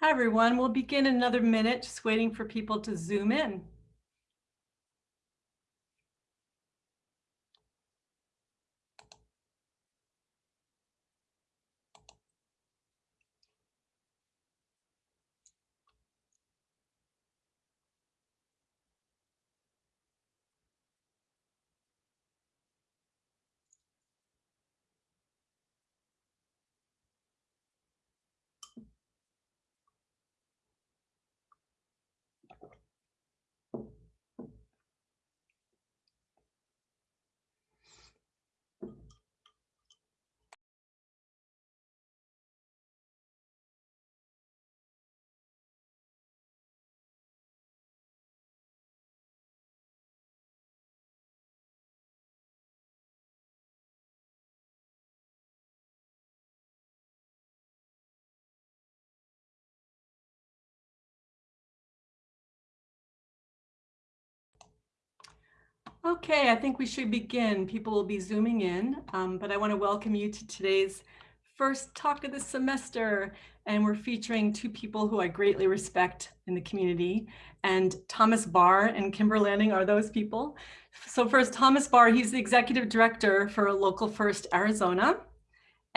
Hi, everyone. We'll begin in another minute, just waiting for people to zoom in. Okay, I think we should begin. People will be zooming in, um, but I want to welcome you to today's first talk of the semester. And we're featuring two people who I greatly respect in the community. And Thomas Barr and Kimber Lanning are those people. So first, Thomas Barr, he's the executive director for Local First Arizona.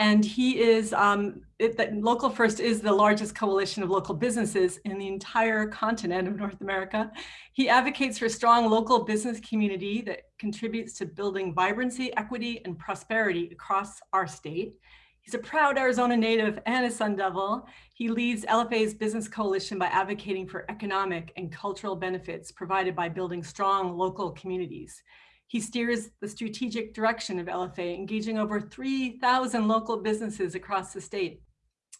And he is, um, it, that Local First is the largest coalition of local businesses in the entire continent of North America. He advocates for a strong local business community that contributes to building vibrancy, equity, and prosperity across our state. He's a proud Arizona native and a Sun Devil. He leads LFA's business coalition by advocating for economic and cultural benefits provided by building strong local communities. He steers the strategic direction of LFA, engaging over 3,000 local businesses across the state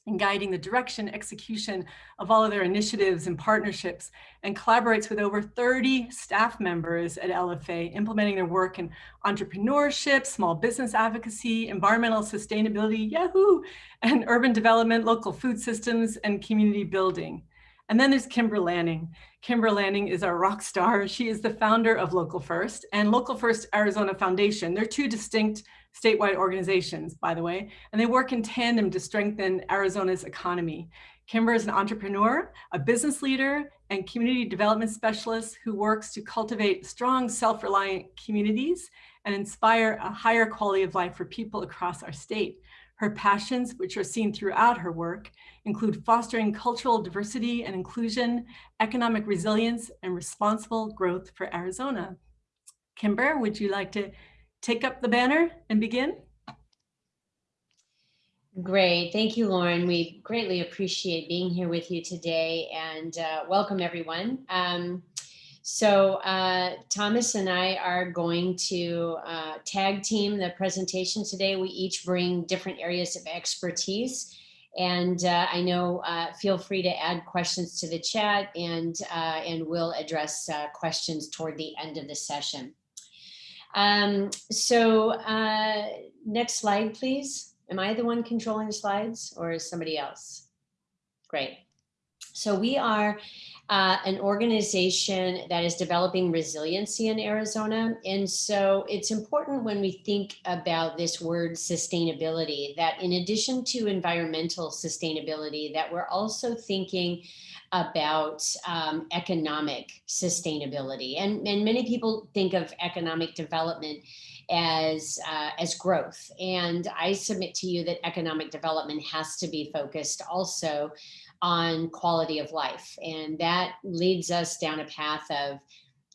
and guiding the direction, execution of all of their initiatives and partnerships, and collaborates with over 30 staff members at LFA, implementing their work in entrepreneurship, small business advocacy, environmental sustainability, yahoo, and urban development, local food systems, and community building. And then there's Kimber Lanning. Kimber Lanning is our rock star. She is the founder of Local First and Local First Arizona Foundation. They're two distinct statewide organizations, by the way, and they work in tandem to strengthen Arizona's economy. Kimber is an entrepreneur, a business leader, and community development specialist who works to cultivate strong, self-reliant communities and inspire a higher quality of life for people across our state. Her passions, which are seen throughout her work, include fostering cultural diversity and inclusion, economic resilience, and responsible growth for Arizona. Kimber, would you like to take up the banner and begin? Great. Thank you, Lauren. We greatly appreciate being here with you today and uh, welcome everyone. Um, so uh, Thomas and I are going to uh, tag team the presentation today. We each bring different areas of expertise. And uh, I know, uh, feel free to add questions to the chat and, uh, and we'll address uh, questions toward the end of the session. Um, so next slide, please. Am I the one controlling the slides or is somebody else? Great. So we are uh, an organization that is developing resiliency in Arizona. And so it's important when we think about this word sustainability, that in addition to environmental sustainability, that we're also thinking about um, economic sustainability. And, and many people think of economic development as uh, as growth. And I submit to you that economic development has to be focused also on quality of life. And that leads us down a path of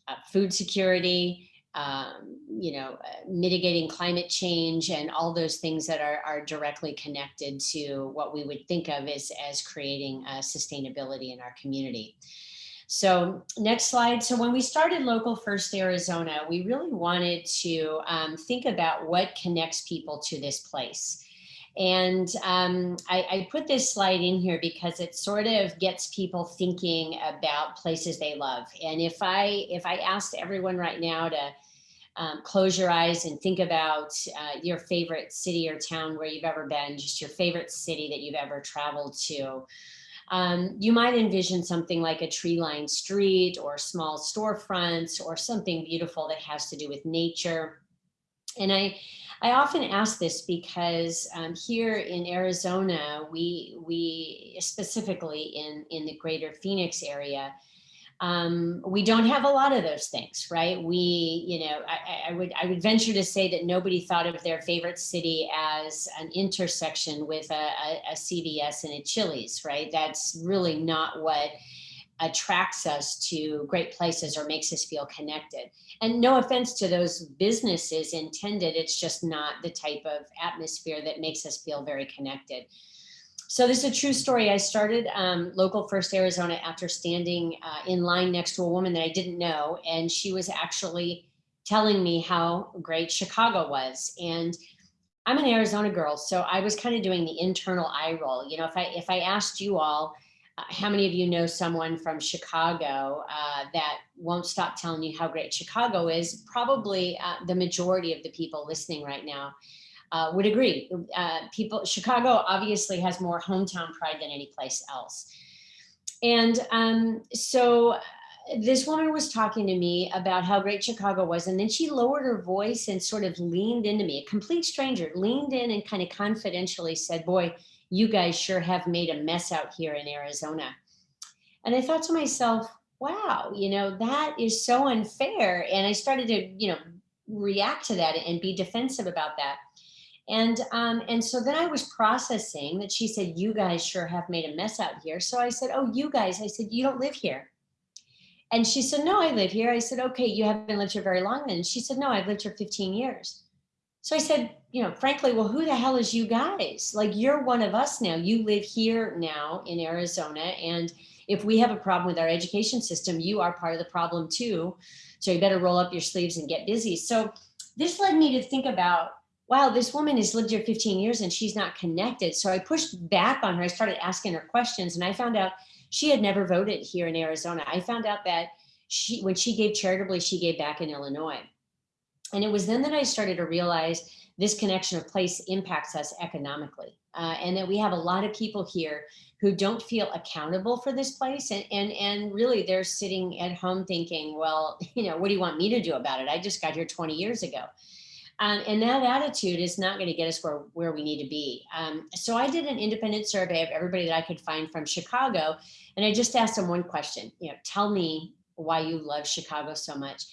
uh, food security, um, you know, uh, mitigating climate change and all those things that are, are directly connected to what we would think of as, as creating uh, sustainability in our community. So next slide. So when we started Local First Arizona, we really wanted to um, think about what connects people to this place. And um, I, I, put this slide in here because it sort of gets people thinking about places they love. And if I if I asked everyone right now to um, close your eyes and think about uh, your favorite city or town where you've ever been, just your favorite city that you've ever traveled to, um, you might envision something like a tree-lined street or small storefronts or something beautiful that has to do with nature. And I, I often ask this because um, here in Arizona, we we specifically in in the greater Phoenix area, um, we don't have a lot of those things, right? We, you know, I, I, would I would venture to say that nobody thought of their favorite city as an intersection with a, a, a CVS and a Chili's, right? That's really not what attracts us to great places or makes us feel connected. And no offense to those businesses intended, it's just not the type of atmosphere that makes us feel very connected. So this is a true story. I started um, Local First Arizona after standing uh, in line next to a woman that I didn't know. And she was actually telling me how great Chicago was. And I'm an Arizona girl, so I was kind of doing the internal eye roll. You know, if I if I asked you all, how many of you know someone from Chicago uh, that won't stop telling you how great Chicago is? Probably uh, the majority of the people listening right now uh, would agree. Uh, people, Chicago obviously has more hometown pride than any place else. And um, so uh, this woman was talking to me about how great Chicago was. And then she lowered her voice and sort of leaned into me, a complete stranger, leaned in and kind of confidentially said, boy, you guys sure have made a mess out here in Arizona. And I thought to myself, wow, you know, that is so unfair. And I started to, you know, react to that and be defensive about that. And, um, and so then I was processing that she said, you guys sure have made a mess out here. So I said, oh, you guys, I said, you don't live here. And she said, no, I live here. I said, okay, you haven't lived here very long then. she said, no, I've lived here 15 years. So I said, you know, frankly, well, who the hell is you guys? Like you're one of us now. You live here now in Arizona. And if we have a problem with our education system, you are part of the problem too. So you better roll up your sleeves and get busy. So this led me to think about, wow, this woman has lived here 15 years and she's not connected. So I pushed back on her. I started asking her questions and I found out she had never voted here in Arizona. I found out that she, when she gave charitably, she gave back in Illinois. And it was then that I started to realize this connection of place impacts us economically. Uh, and that we have a lot of people here who don't feel accountable for this place. And, and, and really they're sitting at home thinking, well, you know, what do you want me to do about it? I just got here 20 years ago. Um, and that attitude is not going to get us where, where we need to be. Um, so I did an independent survey of everybody that I could find from Chicago. And I just asked them one question, you know, tell me why you love Chicago so much.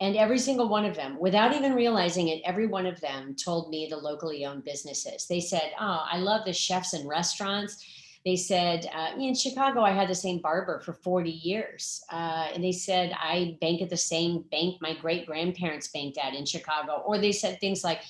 And every single one of them, without even realizing it, every one of them told me the locally owned businesses. They said, oh, I love the chefs and restaurants. They said, uh, in Chicago, I had the same barber for 40 years. Uh, and they said, I bank at the same bank my great grandparents banked at in Chicago. Or they said things like,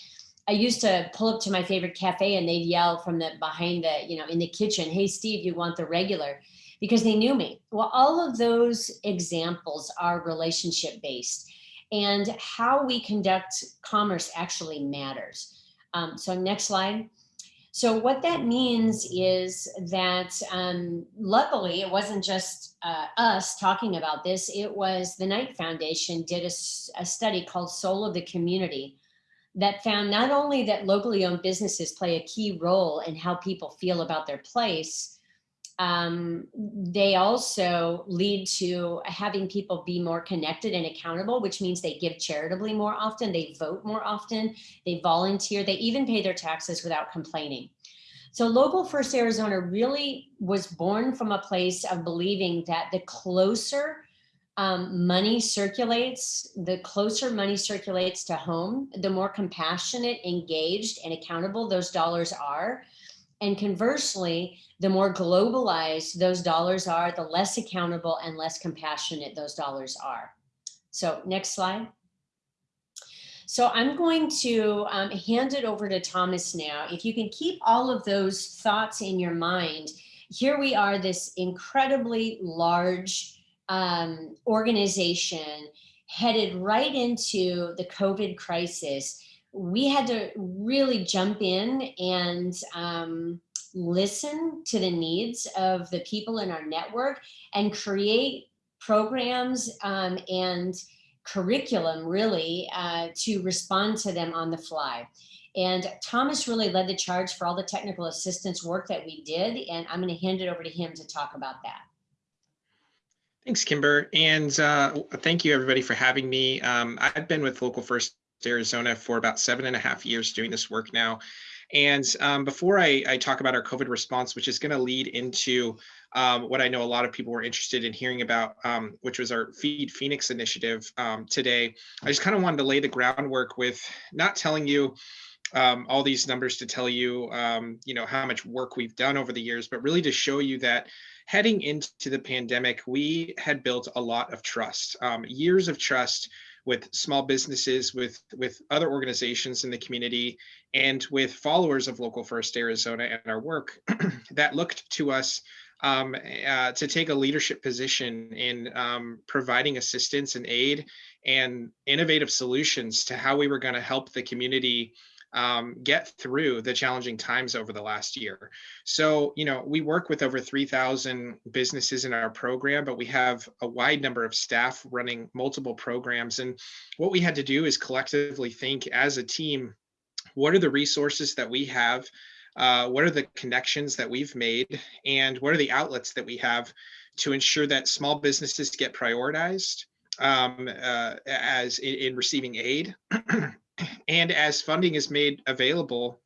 I used to pull up to my favorite cafe and they'd yell from the behind the, you know, in the kitchen, hey, Steve, you want the regular? Because they knew me. Well, all of those examples are relationship based and how we conduct commerce actually matters. Um, so next slide. So what that means is that um, luckily it wasn't just uh, us talking about this, it was the Knight Foundation did a, a study called Soul of the Community that found not only that locally owned businesses play a key role in how people feel about their place, um, they also lead to having people be more connected and accountable, which means they give charitably more often, they vote more often, they volunteer, they even pay their taxes without complaining. So Local First Arizona really was born from a place of believing that the closer um, money circulates, the closer money circulates to home, the more compassionate, engaged, and accountable those dollars are. And conversely, the more globalized those dollars are, the less accountable and less compassionate those dollars are. So next slide. So I'm going to um, hand it over to Thomas now. If you can keep all of those thoughts in your mind, here we are, this incredibly large um, organization headed right into the COVID crisis. We had to really jump in and um, listen to the needs of the people in our network and create programs um, and curriculum really uh, to respond to them on the fly. And Thomas really led the charge for all the technical assistance work that we did. And I'm going to hand it over to him to talk about that. Thanks, Kimber. And uh, thank you everybody for having me. Um, I've been with Local First Arizona for about seven and a half years doing this work now. And um, before I, I, talk about our COVID response, which is going to lead into um, what I know a lot of people were interested in hearing about, um, which was our Feed Phoenix initiative um, today, I just kind of wanted to lay the groundwork with not telling you um, all these numbers to tell you, um, you know, how much work we've done over the years, but really to show you that heading into the pandemic, we had built a lot of trust, years of trust with small businesses, with, with other organizations in the community, and with followers of Local First Arizona and our work that looked to us um, uh, to take a leadership position in um, providing assistance and aid and innovative solutions to how we were going to help the community um, get through the challenging times over the last year. So, you know, we work with over 3,000 businesses in our program, but we have a wide number of staff running multiple programs. And what we had to do is collectively think as a team, what are the resources that we have? Uh, what are the connections that we've made? And what are the outlets that we have to ensure that small businesses get prioritized um, uh, as in, in receiving aid and as funding is made available,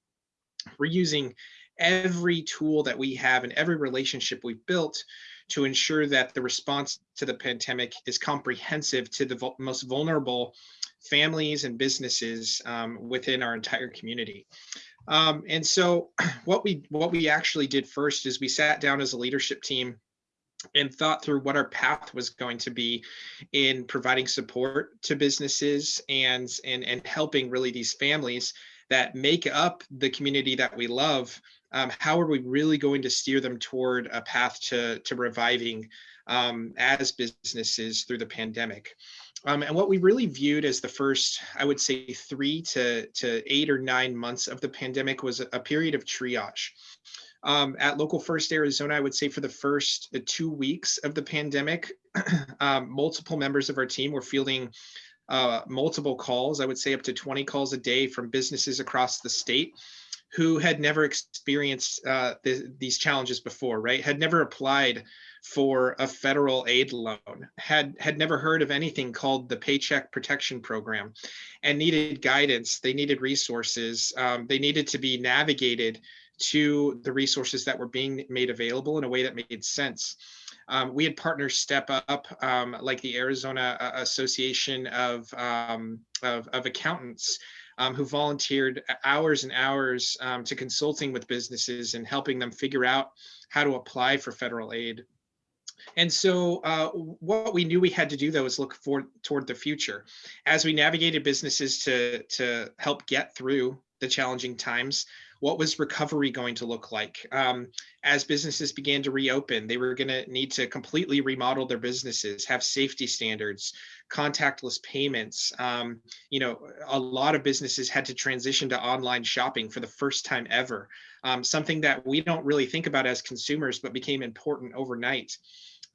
we're using every tool that we have and every relationship we've built to ensure that the response to the pandemic is comprehensive to the most vulnerable families and businesses um, within our entire community. Um, and so what we what we actually did first is we sat down as a leadership team and thought through what our path was going to be in providing support to businesses and and and helping really these families that make up the community that we love um, how are we really going to steer them toward a path to to reviving um, as businesses through the pandemic? Um, and what we really viewed as the first i would say three to to eight or nine months of the pandemic was a period of triage um, at Local First Arizona, I would say for the first uh, two weeks of the pandemic, um, multiple members of our team were fielding uh, multiple calls, I would say up to 20 calls a day from businesses across the state who had never experienced uh, the, these challenges before, right? Had never applied for a federal aid loan, had had never heard of anything called the Paycheck Protection Program, and needed guidance. They needed resources. Um, they needed to be navigated to the resources that were being made available in a way that made sense. Um, we had partners step up, um, like the Arizona uh, Association of, um, of, of, Accountants, um, who volunteered hours and hours um, to consulting with businesses and helping them figure out how to apply for federal aid. And so uh, what we knew we had to do though was look forward toward the future. As we navigated businesses to, to help get through the challenging times, what was recovery going to look like? Um, as businesses began to reopen, they were going to need to completely remodel their businesses, have safety standards, contactless payments. Um, you know, a lot of businesses had to transition to online shopping for the first time ever, um, something that we don't really think about as consumers, but became important overnight.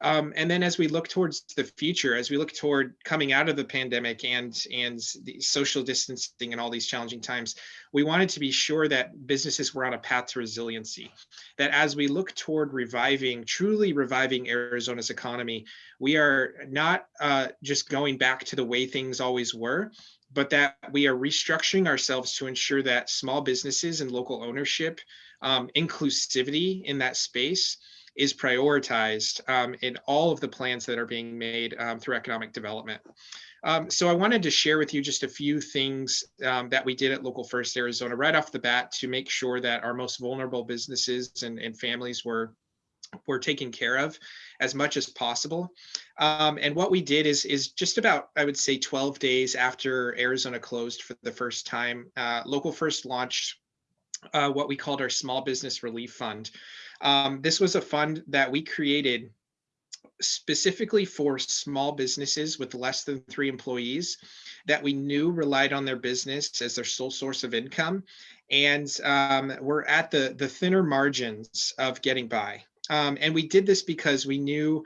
Um, and then as we look towards the future, as we look toward coming out of the pandemic and and the social distancing and all these challenging times, we wanted to be sure that businesses were on a path to resiliency. That as we look toward reviving, truly reviving Arizona's economy, we are not uh, just going back to the way things always were, but that we are restructuring ourselves to ensure that small businesses and local ownership, um, inclusivity in that space, is prioritized um, in all of the plans that are being made um, through economic development. Um, so I wanted to share with you just a few things um, that we did at Local First Arizona right off the bat to make sure that our most vulnerable businesses and, and families were were taken care of as much as possible. Um, and what we did is, is just about, I would say 12 days after Arizona closed for the first time, uh, Local First launched uh, what we called our Small Business Relief Fund. Um, this was a fund that we created specifically for small businesses with less than three employees that we knew relied on their business as their sole source of income and um, we're at the the thinner margins of getting by um, and we did this because we knew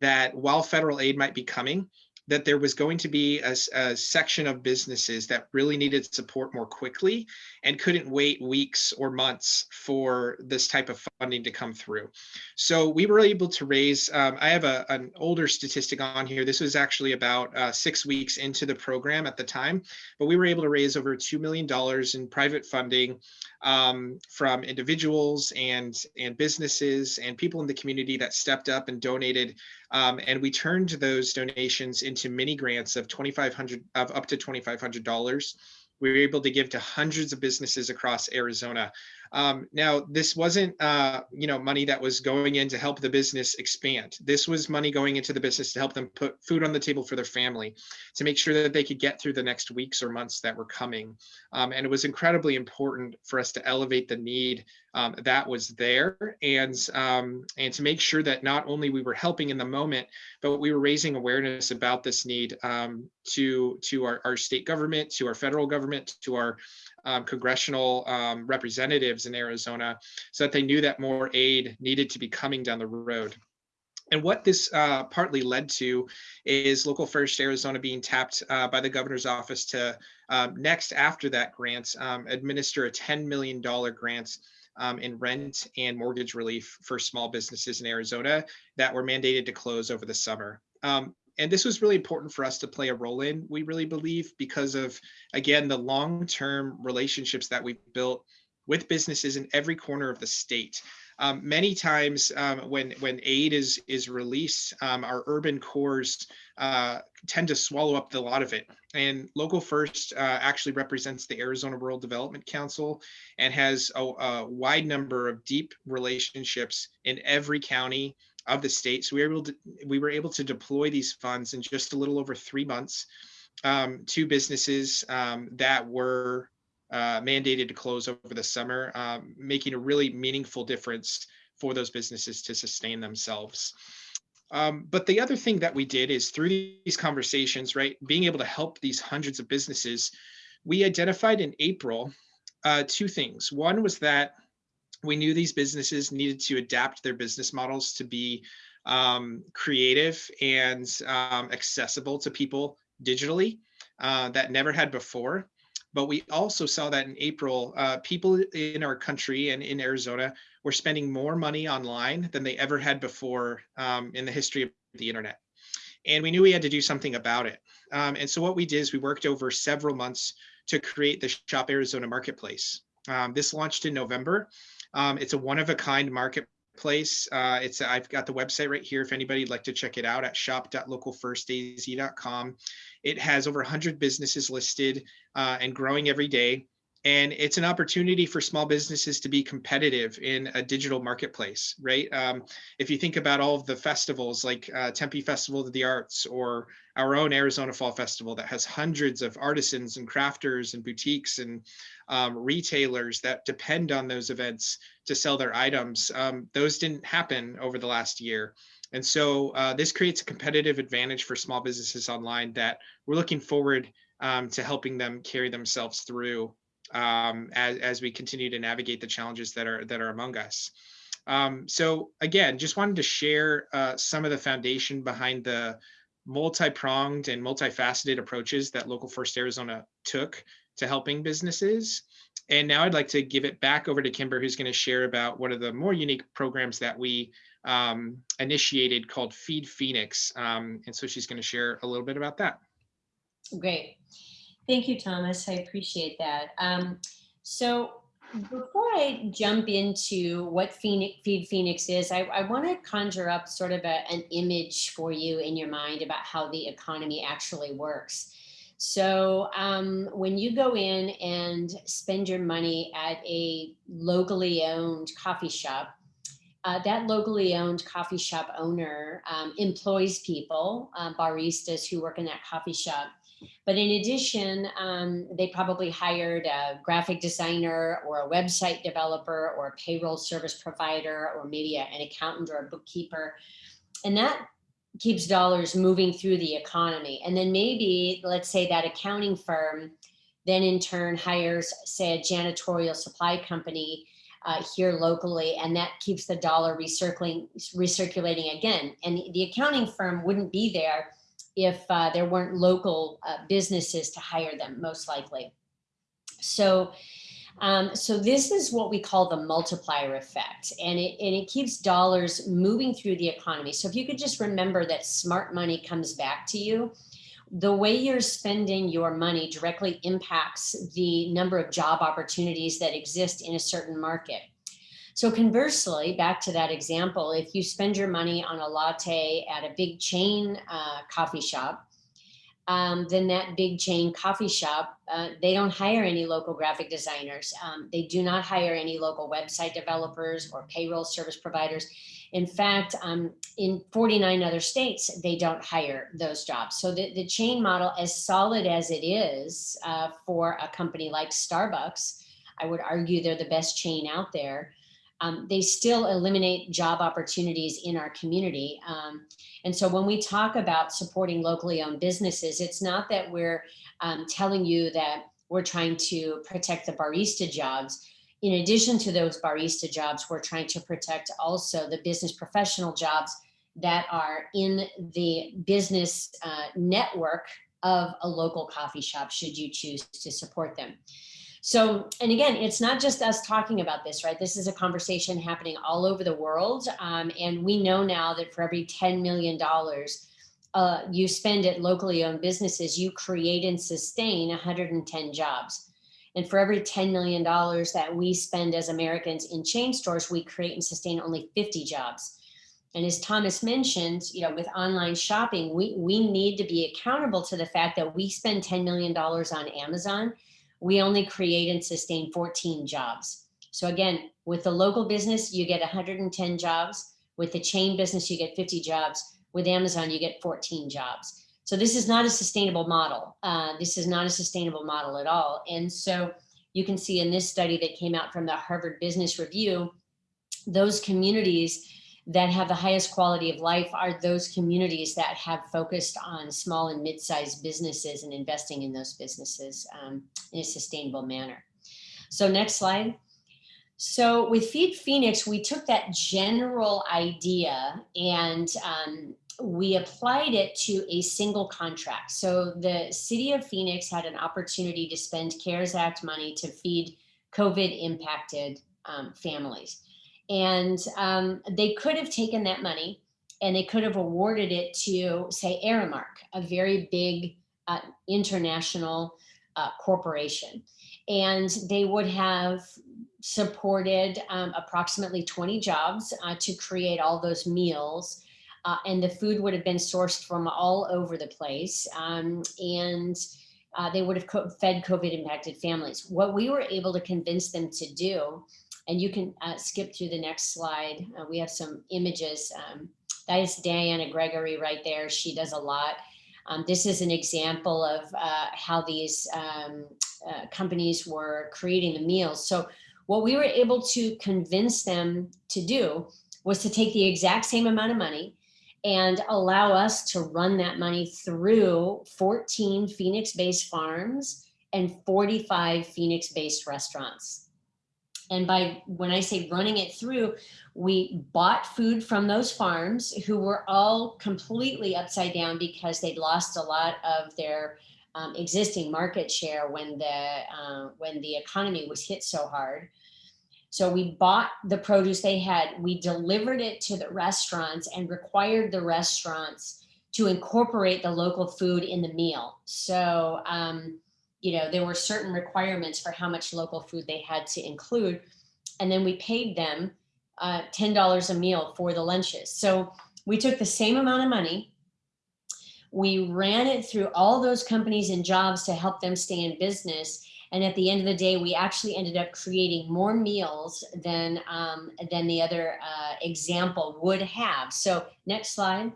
that while federal aid might be coming that there was going to be a section of businesses that really needed support more quickly and couldn't wait weeks or months for this type of funding to come through. So we were able to raise, um, I have a, an older statistic on here. This was actually about uh, six weeks into the program at the time, but we were able to raise over $2 million in private funding um, from individuals and, and businesses and people in the community that stepped up and donated um, and we turned those donations into mini grants of 2,500 of up to $2,500. We were able to give to hundreds of businesses across Arizona. Um, now, this wasn't, uh, you know, money that was going in to help the business expand. This was money going into the business to help them put food on the table for their family, to make sure that they could get through the next weeks or months that were coming. Um, and it was incredibly important for us to elevate the need um, that was there and um, and to make sure that not only we were helping in the moment, but we were raising awareness about this need um, to to our, our state government, to our federal government, to our um, congressional um, representatives in Arizona, so that they knew that more aid needed to be coming down the road. And what this uh, partly led to is Local First Arizona being tapped uh, by the governor's office to um, next after that grant um, administer a $10 million grant um, in rent and mortgage relief for small businesses in Arizona that were mandated to close over the summer. Um, and this was really important for us to play a role in, we really believe, because of, again, the long-term relationships that we've built with businesses in every corner of the state. Um, many times um, when when aid is is released, um, our urban cores uh, tend to swallow up the lot of it. And Local First uh, actually represents the Arizona Rural Development Council and has a, a wide number of deep relationships in every county of the state. So we were able to we were able to deploy these funds in just a little over three months um, to businesses um, that were uh, mandated to close over the summer, um, making a really meaningful difference for those businesses to sustain themselves. Um, but the other thing that we did is through these conversations, right, being able to help these hundreds of businesses, we identified in April uh, two things. One was that we knew these businesses needed to adapt their business models to be um, creative and um, accessible to people digitally uh, that never had before. But we also saw that in April, uh, people in our country and in Arizona were spending more money online than they ever had before um, in the history of the internet. And we knew we had to do something about it. Um, and so what we did is we worked over several months to create the Shop Arizona Marketplace. Um, this launched in November. Um, it's a one of a kind marketplace. Uh, it's I've got the website right here if anybody'd like to check it out at shop.localfirstaz.com. It has over 100 businesses listed uh, and growing every day. And it's an opportunity for small businesses to be competitive in a digital marketplace, right? Um, if you think about all of the festivals like uh, Tempe Festival of the Arts or our own Arizona Fall Festival that has hundreds of artisans and crafters and boutiques and um, retailers that depend on those events to sell their items, um, those didn't happen over the last year. And so uh, this creates a competitive advantage for small businesses online that we're looking forward um, to helping them carry themselves through um, as, as we continue to navigate the challenges that are that are among us. Um, so again, just wanted to share uh, some of the foundation behind the multi-pronged and multifaceted approaches that Local First Arizona took to helping businesses. And now I'd like to give it back over to Kimber, who's going to share about one of the more unique programs that we um, initiated called Feed Phoenix. Um, and so she's going to share a little bit about that. Great. Thank you, Thomas. I appreciate that. Um, so before I jump into what Phoenix, Feed Phoenix is, I, I want to conjure up sort of a, an image for you in your mind about how the economy actually works. So um, when you go in and spend your money at a locally owned coffee shop, uh, that locally owned coffee shop owner um, employs people, uh, baristas who work in that coffee shop. But in addition, um, they probably hired a graphic designer or a website developer or a payroll service provider or maybe a, an accountant or a bookkeeper. And that keeps dollars moving through the economy. And then maybe, let's say that accounting firm then in turn hires, say, a janitorial supply company uh, here locally, and that keeps the dollar recirculating, recirculating again. And the accounting firm wouldn't be there if uh, there weren't local uh, businesses to hire them, most likely. So, um, so this is what we call the multiplier effect, and it, and it keeps dollars moving through the economy. So if you could just remember that smart money comes back to you, the way you're spending your money directly impacts the number of job opportunities that exist in a certain market. So conversely, back to that example, if you spend your money on a latte at a big chain uh, coffee shop, um, then that big chain coffee shop, uh, they don't hire any local graphic designers. Um, they do not hire any local website developers or payroll service providers. In fact, um, in 49 other states, they don't hire those jobs. So the, the chain model, as solid as it is uh, for a company like Starbucks, I would argue they're the best chain out there. Um, they still eliminate job opportunities in our community. Um, and so when we talk about supporting locally owned businesses, it's not that we're um, telling you that we're trying to protect the barista jobs. In addition to those barista jobs, we're trying to protect also the business professional jobs that are in the business uh, network of a local coffee shop should you choose to support them. So, and again, it's not just us talking about this, right? This is a conversation happening all over the world. Um, and we know now that for every $10 million uh, you spend at locally owned businesses, you create and sustain 110 jobs. And for every $10 million that we spend as Americans in chain stores, we create and sustain only 50 jobs. And as Thomas mentioned, you know, with online shopping, we, we need to be accountable to the fact that we spend $10 million on Amazon we only create and sustain 14 jobs. So again, with the local business, you get 110 jobs. With the chain business, you get 50 jobs. With Amazon, you get 14 jobs. So this is not a sustainable model. Uh, this is not a sustainable model at all. And so you can see in this study that came out from the Harvard Business Review, those communities that have the highest quality of life are those communities that have focused on small and mid-sized businesses and investing in those businesses um, in a sustainable manner. So next slide. So with Feed Phoenix, we took that general idea and um, we applied it to a single contract. So the city of Phoenix had an opportunity to spend CARES Act money to feed COVID impacted um, families. And um, they could have taken that money and they could have awarded it to, say, Aramark, a very big uh, international uh, corporation. And they would have supported um, approximately 20 jobs uh, to create all those meals. Uh, and the food would have been sourced from all over the place. Um, and uh, they would have fed COVID impacted families. What we were able to convince them to do and you can uh, skip through the next slide. Uh, we have some images. Um, that is Diana Gregory right there. She does a lot. Um, this is an example of uh, how these um, uh, companies were creating the meals. So what we were able to convince them to do was to take the exact same amount of money and allow us to run that money through 14 Phoenix-based farms and 45 Phoenix-based restaurants. And by when I say running it through, we bought food from those farms who were all completely upside down because they'd lost a lot of their um, existing market share when the uh, when the economy was hit so hard. So we bought the produce they had, we delivered it to the restaurants and required the restaurants to incorporate the local food in the meal. So um, you know, there were certain requirements for how much local food they had to include. And then we paid them uh, $10 a meal for the lunches. So we took the same amount of money. We ran it through all those companies and jobs to help them stay in business. And at the end of the day, we actually ended up creating more meals than, um, than the other uh, example would have. So next slide.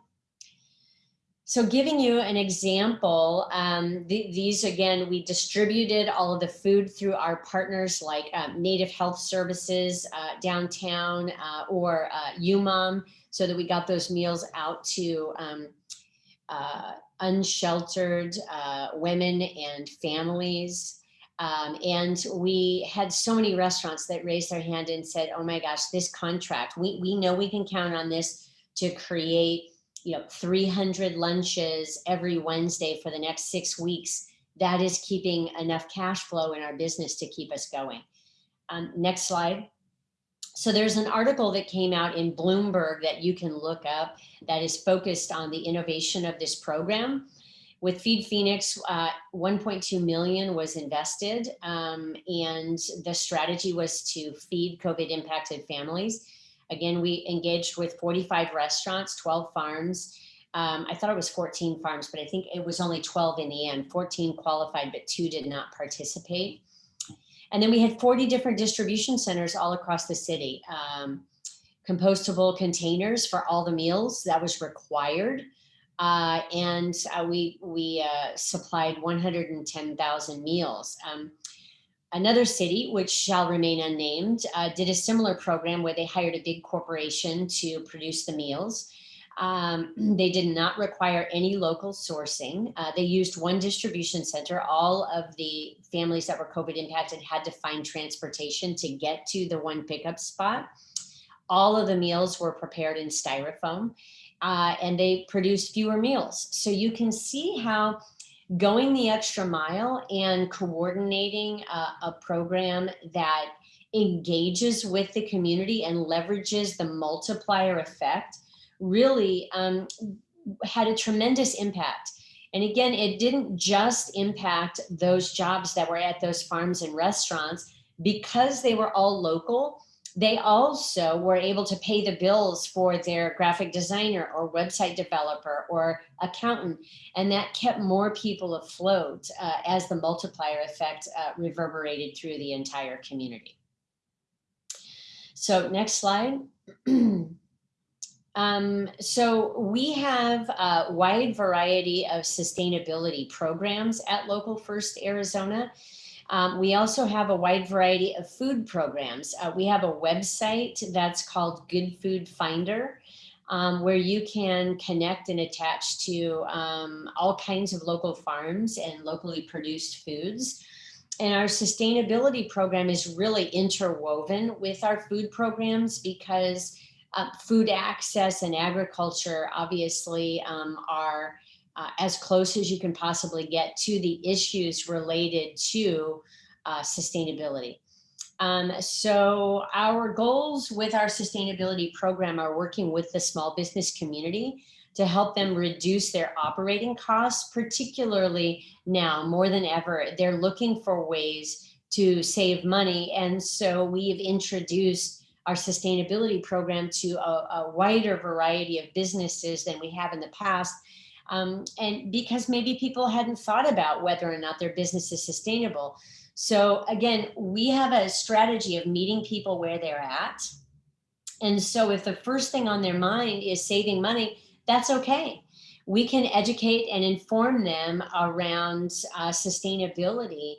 So giving you an example, um, th these again, we distributed all of the food through our partners like um, Native Health Services uh, downtown uh, or uh, UMOM so that we got those meals out to um, uh, unsheltered uh, women and families. Um, and we had so many restaurants that raised their hand and said, oh my gosh, this contract, we, we know we can count on this to create you know, 300 lunches every Wednesday for the next six weeks, that is keeping enough cash flow in our business to keep us going. Um, next slide. So there's an article that came out in Bloomberg that you can look up that is focused on the innovation of this program. With Feed Phoenix, uh, 1.2 million was invested um, and the strategy was to feed COVID impacted families. Again, we engaged with 45 restaurants, 12 farms. Um, I thought it was 14 farms, but I think it was only 12 in the end. 14 qualified, but two did not participate. And then we had 40 different distribution centers all across the city. Um, compostable containers for all the meals that was required. Uh, and uh, we, we uh, supplied 110,000 meals. Um, another city, which shall remain unnamed, uh, did a similar program where they hired a big corporation to produce the meals. Um, they did not require any local sourcing. Uh, they used one distribution center. All of the families that were COVID impacted had to find transportation to get to the one pickup spot. All of the meals were prepared in styrofoam uh, and they produced fewer meals. So you can see how going the extra mile and coordinating a, a program that engages with the community and leverages the multiplier effect really um, had a tremendous impact. And again, it didn't just impact those jobs that were at those farms and restaurants because they were all local. They also were able to pay the bills for their graphic designer or website developer or accountant. And that kept more people afloat uh, as the multiplier effect uh, reverberated through the entire community. So next slide. Um, so we have a wide variety of sustainability programs at Local First Arizona. Um, we also have a wide variety of food programs. Uh, we have a website that's called Good Food Finder, um, where you can connect and attach to um, all kinds of local farms and locally produced foods. And our sustainability program is really interwoven with our food programs because uh, food access and agriculture obviously um, are uh, as close as you can possibly get to the issues related to uh, sustainability. Um, so our goals with our sustainability program are working with the small business community to help them reduce their operating costs, particularly now more than ever, they're looking for ways to save money. And so we've introduced our sustainability program to a, a wider variety of businesses than we have in the past. Um, and because maybe people hadn't thought about whether or not their business is sustainable. So again, we have a strategy of meeting people where they're at. And so if the first thing on their mind is saving money, that's okay. We can educate and inform them around uh, sustainability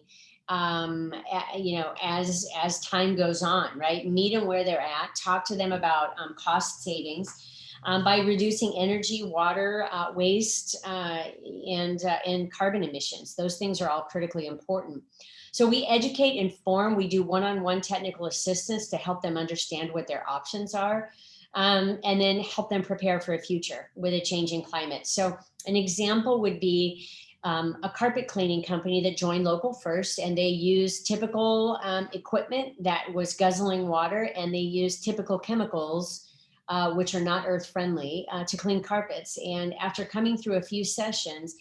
um, you know, as as time goes on, right? Meet them where they're at, talk to them about um, cost savings um, by reducing energy, water, uh, waste, uh, and, uh, and carbon emissions. Those things are all critically important. So we educate, inform, we do one-on-one -on -one technical assistance to help them understand what their options are. Um, and then help them prepare for a future with a changing climate. So an example would be um, a carpet cleaning company that joined local first and they used typical um, equipment that was guzzling water and they used typical chemicals uh, which are not earth friendly uh, to clean carpets. And after coming through a few sessions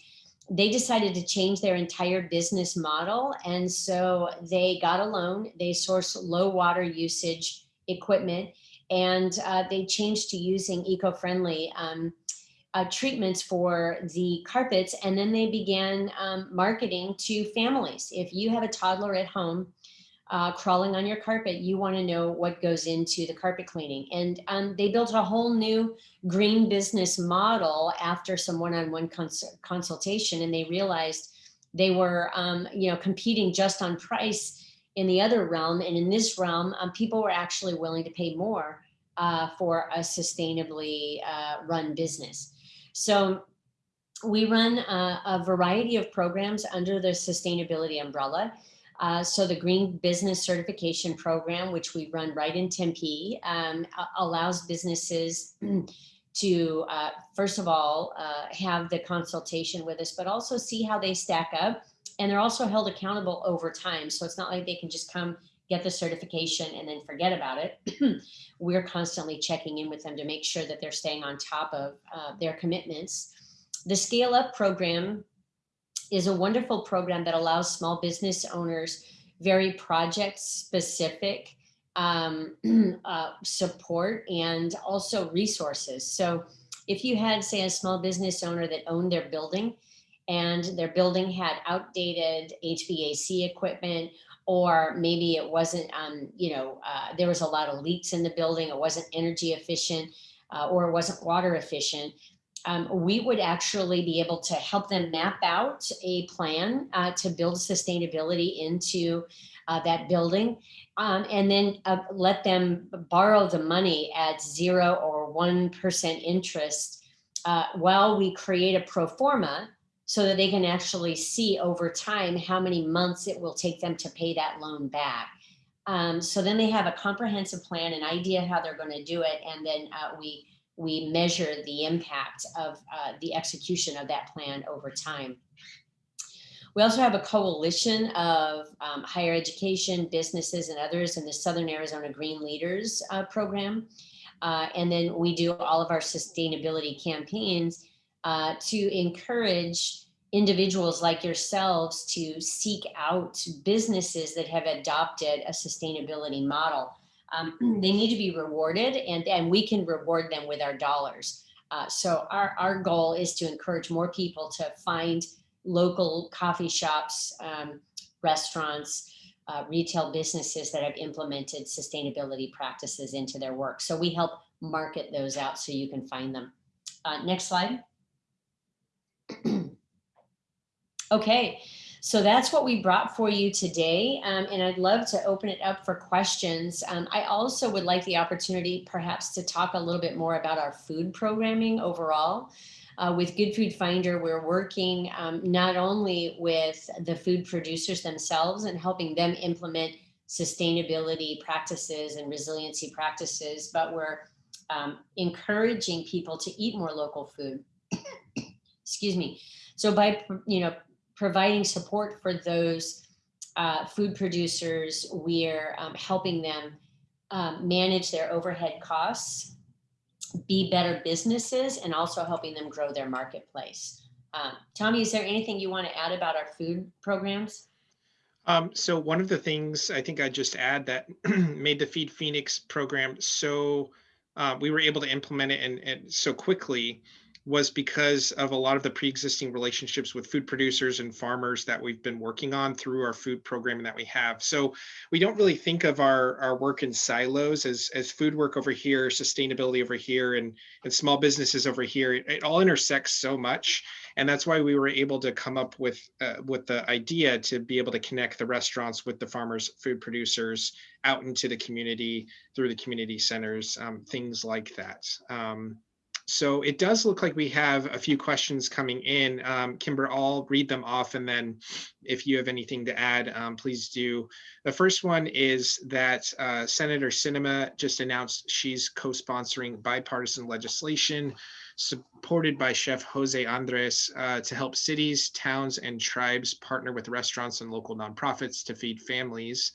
they decided to change their entire business model. And so they got a loan they sourced low water usage equipment. And uh, they changed to using eco-friendly um, uh, treatments for the carpets. And then they began um, marketing to families. If you have a toddler at home uh, crawling on your carpet, you want to know what goes into the carpet cleaning. And um, they built a whole new green business model after some one-on-one -on -one cons consultation and they realized they were um, you know, competing just on price in the other realm. And in this realm, um, people were actually willing to pay more uh, for a sustainably uh, run business. So we run a, a variety of programs under the sustainability umbrella. Uh, so the Green Business Certification Program, which we run right in Tempe, um, allows businesses to, uh, first of all, uh, have the consultation with us, but also see how they stack up. And they're also held accountable over time. So it's not like they can just come get the certification and then forget about it. We're constantly checking in with them to make sure that they're staying on top of uh, their commitments. The Scale Up program is a wonderful program that allows small business owners very project specific um, uh, support and also resources. So if you had, say, a small business owner that owned their building and their building had outdated HVAC equipment, or maybe it wasn't, um, you know, uh, there was a lot of leaks in the building, it wasn't energy efficient, uh, or it wasn't water efficient, um, we would actually be able to help them map out a plan uh, to build sustainability into uh, that building um, and then uh, let them borrow the money at zero or 1% interest uh, while we create a pro forma so that they can actually see over time how many months it will take them to pay that loan back. Um, so then they have a comprehensive plan, an idea how they're going to do it, and then uh, we we measure the impact of uh, the execution of that plan over time. We also have a coalition of um, higher education, businesses, and others in the Southern Arizona Green Leaders uh, program. Uh, and then we do all of our sustainability campaigns uh, to encourage individuals like yourselves to seek out businesses that have adopted a sustainability model. Um, they need to be rewarded and, and we can reward them with our dollars. Uh, so our, our goal is to encourage more people to find local coffee shops, um, restaurants, uh, retail businesses that have implemented sustainability practices into their work. So we help market those out so you can find them. Uh, next slide. okay, so that's what we brought for you today. Um, and I'd love to open it up for questions. Um, I also would like the opportunity perhaps to talk a little bit more about our food programming overall. Uh, with Good Food Finder, we're working um, not only with the food producers themselves and helping them implement sustainability practices and resiliency practices, but we're um, encouraging people to eat more local food. Excuse me. So by, you know, providing support for those uh, food producers, we're um, helping them um, manage their overhead costs be better businesses and also helping them grow their marketplace. Um, Tommy, is there anything you want to add about our food programs? Um, so one of the things I think I'd just add that made the Feed Phoenix program so uh, we were able to implement it and, and so quickly was because of a lot of the pre-existing relationships with food producers and farmers that we've been working on through our food programming that we have. So we don't really think of our, our work in silos as, as food work over here, sustainability over here, and, and small businesses over here. It, it all intersects so much. And that's why we were able to come up with, uh, with the idea to be able to connect the restaurants with the farmers, food producers out into the community through the community centers, um, things like that. Um, so it does look like we have a few questions coming in. Um, Kimber, I'll read them off and then if you have anything to add, um, please do. The first one is that uh, Senator Sinema just announced she's co-sponsoring bipartisan legislation supported by Chef Jose Andres uh, to help cities, towns, and tribes partner with restaurants and local nonprofits to feed families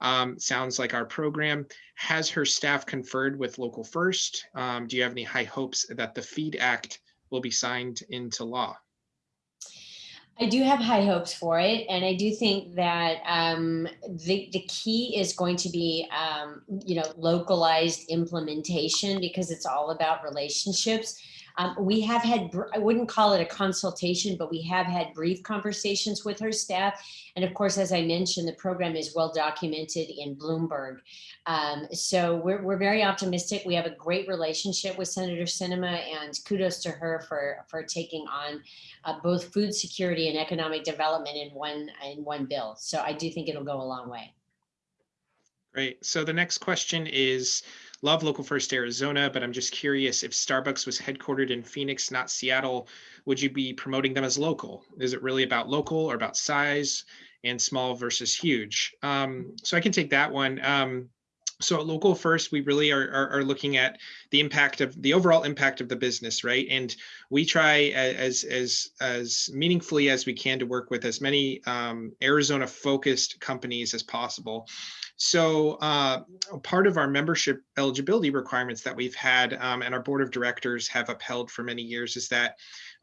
um, sounds like our program. Has her staff conferred with Local First? Um, do you have any high hopes that the FEED Act will be signed into law? I do have high hopes for it. And I do think that um, the, the key is going to be, um, you know, localized implementation because it's all about relationships. Um, we have had, I wouldn't call it a consultation, but we have had brief conversations with her staff. And of course, as I mentioned, the program is well documented in Bloomberg. Um, so we're, we're very optimistic. We have a great relationship with Senator Sinema and kudos to her for, for taking on uh, both food security and economic development in one, in one bill. So I do think it'll go a long way. Great. So the next question is, love Local First Arizona, but I'm just curious if Starbucks was headquartered in Phoenix, not Seattle, would you be promoting them as local? Is it really about local or about size and small versus huge? Um, so I can take that one. Um, So at Local First, we really are, are, are looking at the impact of the overall impact of the business, right? And we try as as as meaningfully as we can to work with as many um, Arizona focused companies as possible. So uh, part of our membership eligibility requirements that we've had um, and our board of directors have upheld for many years is that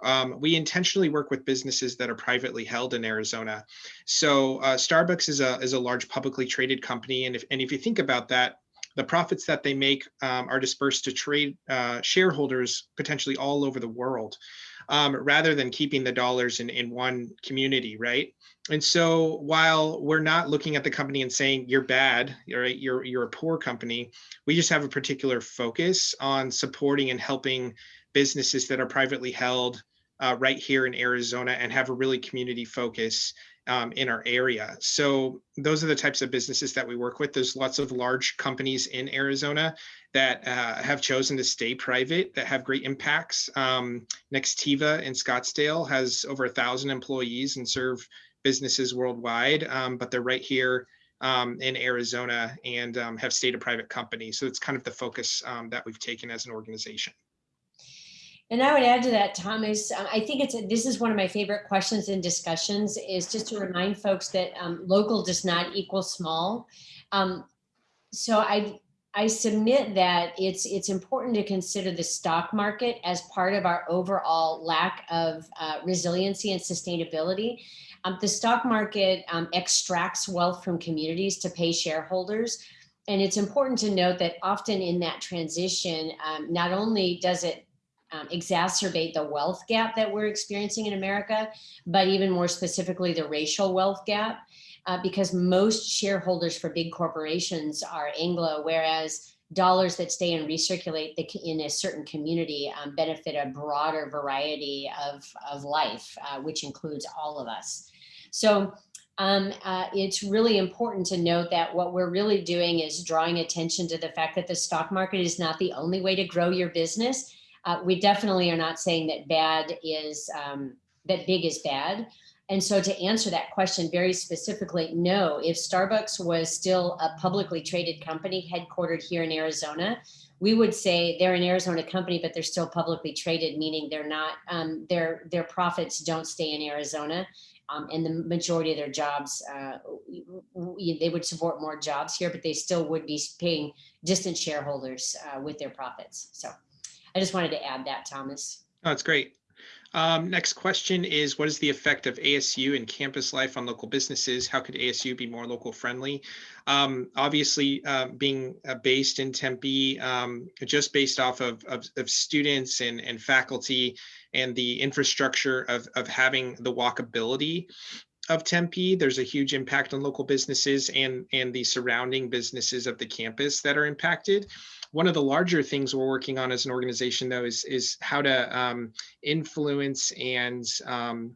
um, we intentionally work with businesses that are privately held in Arizona. So uh, Starbucks is a is a large publicly traded company, and if and if you think about that, the profits that they make um, are dispersed to trade uh, shareholders potentially all over the world, um, rather than keeping the dollars in in one community, right? And so while we're not looking at the company and saying you're bad, right, you're you're a poor company, we just have a particular focus on supporting and helping businesses that are privately held uh, right here in Arizona and have a really community focus um, in our area. So those are the types of businesses that we work with. There's lots of large companies in Arizona that uh, have chosen to stay private that have great impacts. Um, Nextiva in Scottsdale has over a thousand employees and serve businesses worldwide, um, but they're right here um, in Arizona and um, have stayed a private company. So it's kind of the focus um, that we've taken as an organization. And I would add to that, Thomas, um, I think it's, this is one of my favorite questions in discussions is just to remind folks that um, local does not equal small. Um, so I, I submit that it's, it's important to consider the stock market as part of our overall lack of uh, resiliency and sustainability. Um, the stock market um, extracts wealth from communities to pay shareholders. And it's important to note that often in that transition, um, not only does it um, exacerbate the wealth gap that we're experiencing in America, but even more specifically, the racial wealth gap, uh, because most shareholders for big corporations are Anglo, whereas dollars that stay and recirculate the, in a certain community um, benefit a broader variety of, of life, uh, which includes all of us. So um, uh, it's really important to note that what we're really doing is drawing attention to the fact that the stock market is not the only way to grow your business. Uh, we definitely are not saying that bad is, um, that big is bad. And so to answer that question very specifically, no, if Starbucks was still a publicly traded company headquartered here in Arizona, we would say they're an Arizona company, but they're still publicly traded, meaning they're not, um, their, their profits don't stay in Arizona. Um, and the majority of their jobs, uh, they would support more jobs here, but they still would be paying distant shareholders uh, with their profits. So. I just wanted to add that, Thomas. Oh, that's great. Um, next question is, what is the effect of ASU and campus life on local businesses? How could ASU be more local friendly? Um, obviously, uh, being uh, based in Tempe, um, just based off of, of, of, students and, and faculty and the infrastructure of, of having the walkability of Tempe, there's a huge impact on local businesses and, and the surrounding businesses of the campus that are impacted one of the larger things we're working on as an organization though is is how to um, influence and um,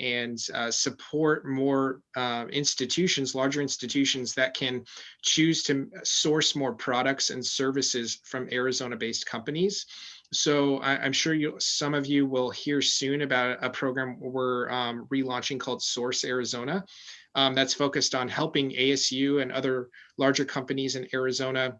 and uh, support more uh, institutions, larger institutions that can choose to source more products and services from Arizona-based companies. So I, am sure you, some of you will hear soon about a program we're um, relaunching called Source Arizona. Um, that's focused on helping ASU and other larger companies in Arizona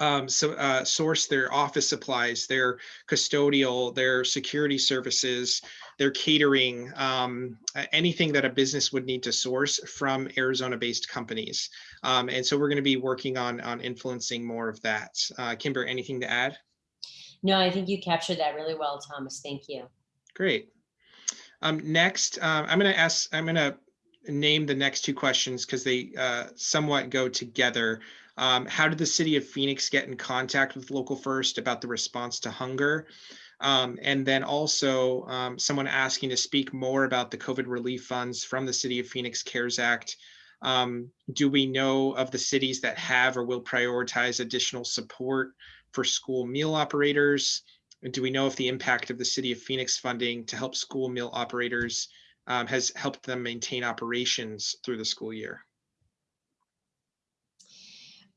um, so uh, source their office supplies, their custodial, their security services, their catering, um, anything that a business would need to source from Arizona-based companies. Um, and so we're going to be working on on influencing more of that. Uh, Kimber, anything to add? No, I think you captured that really well, Thomas. Thank you. Great. Um, next, uh, I'm going to ask. I'm going to name the next two questions because they uh, somewhat go together. Um, how did the city of Phoenix get in contact with Local First about the response to hunger? Um, and then also um, someone asking to speak more about the COVID relief funds from the City of Phoenix CARES Act. Um, do we know of the cities that have or will prioritize additional support for school meal operators? And do we know if the impact of the City of Phoenix funding to help school meal operators um, has helped them maintain operations through the school year?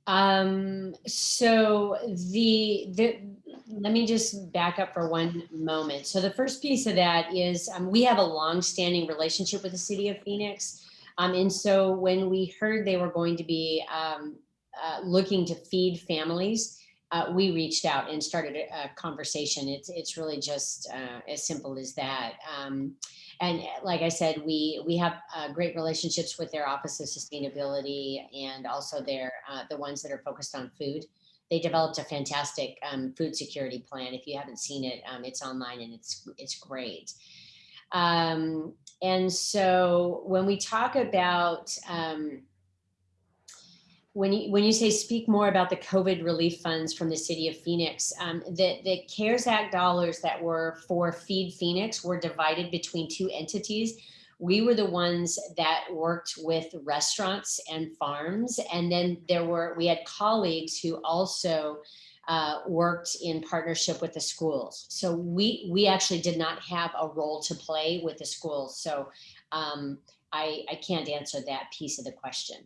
Um, so the, the, let me just back up for one moment. So the first piece of that is um, we have a long-standing relationship with the city of Phoenix. Um, and so when we heard they were going to be um, uh, looking to feed families, uh, we reached out and started a, a conversation. It's it's really just uh, as simple as that. Um, and uh, like I said, we we have uh, great relationships with their Office of Sustainability and also their uh, the ones that are focused on food. They developed a fantastic um, food security plan. If you haven't seen it, um, it's online and it's it's great. Um, and so when we talk about um, when you when you say speak more about the COVID relief funds from the city of Phoenix, um, the the CARES Act dollars that were for Feed Phoenix were divided between two entities. We were the ones that worked with restaurants and farms, and then there were we had colleagues who also uh, worked in partnership with the schools. So we we actually did not have a role to play with the schools. So um, I I can't answer that piece of the question.